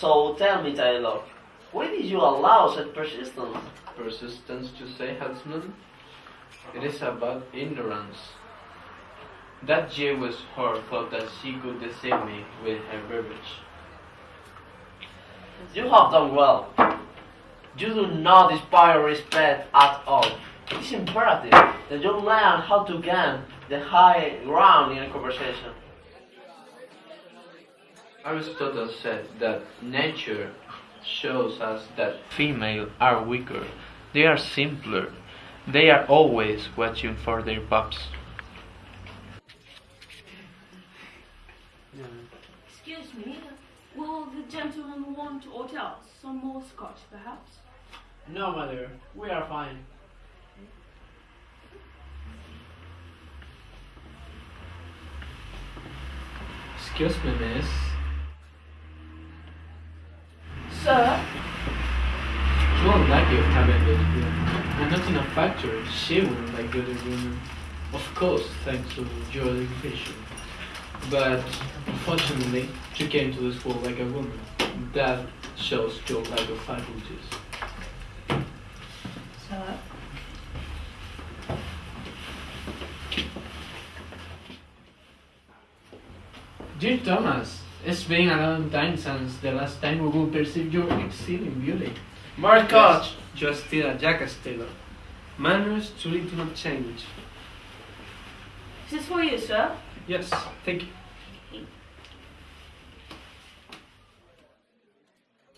So tell me, Taylor, why did you allow such persistence? Persistence, to say, Huntsman? It is about ignorance. That Jewish whore thought that she could deceive me with her verbiage. You have done well. You do not inspire respect at all. It is imperative that you learn how to gain the high ground in a conversation. Aristotle said that nature shows us that female are weaker, they are simpler, they are always watching for their pups. Excuse me, will the gentleman want or else some more scotch, perhaps? No, mother, we are fine. Excuse me, miss. Sir? You won't like your cabin good here. I'm not in a factory. She won't like good women. Of course, thanks to your education. But unfortunately, she came to this world like a woman. That shows your lack of faculties. Sir? Dear Thomas, it's been a long time since the last time we will perceive your exceeding beauty. Marcos! You're still a jackass, Taylor. Manners truly do not change. Is this for you, sir? Yes, thank you.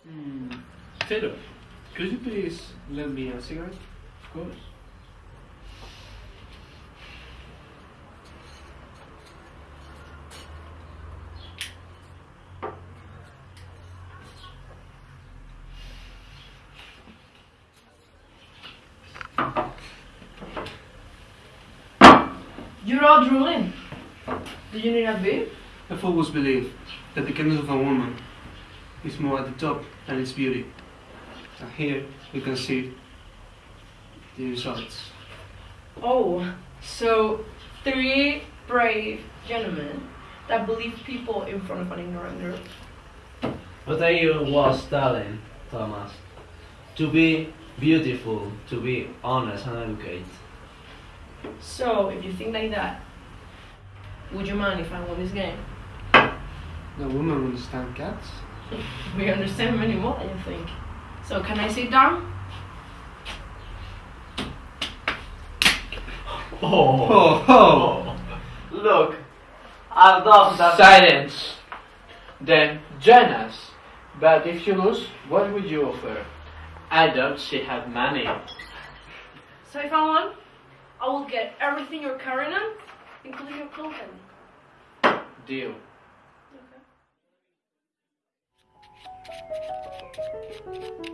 Hmm. Taylor, could you please lend me a cigarette? Of course. You're all drooling. Do you need a bib? I've always believed that the kindness of a woman is more at the top than its beauty. And here we can see the results. Oh, so three brave gentlemen that believe people in front of an ignorant girl. What I was telling, Thomas, to be beautiful, to be honest and educated. So, if you think like that, would you mind if I won this game? The woman understand cats? We understand many more I think. So, can I sit down? Oh, oh. oh. Look, I love that. Silence! Then join us. But if you lose, what would you offer? I doubt she had money. So, if I won, I will get everything you're carrying on, including your clothing. Deal. Okay.